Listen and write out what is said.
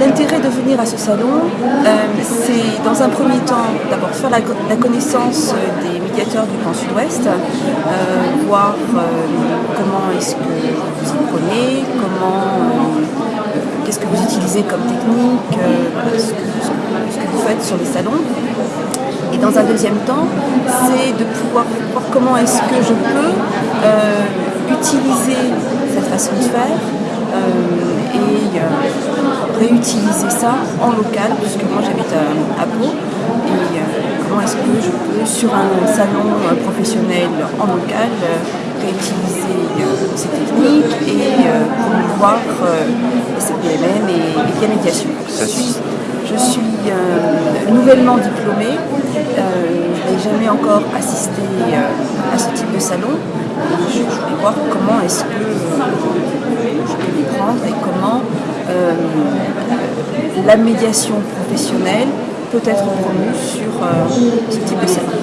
l'intérêt de venir à ce salon, euh, c'est dans un premier temps d'abord faire la, connaissance des médiateurs du Grand Sud-Ouest, euh, voir euh, comment est-ce que vous y prenez, comment, qu'est-ce que vous utilisez comme technique, ce que, vous faites sur les salons. Et dans un deuxième temps, c'est de pouvoir voir comment est-ce que je peux utiliser cette façon de faire et réutiliser ça en local, puisque moi j'habite à, Pau, et comment est-ce que je peux, sur un salon professionnel en local, réutiliser ces techniques et promouvoir ces PMM et les médiation. Je suis, je suis nouvellement diplômée, je n'ai jamais encore assisté à ce type de salon, je, voulais voir comment est-ce que je peux les prendre et comment euh, la médiation professionnelle peut être promue sur euh, ce type de service.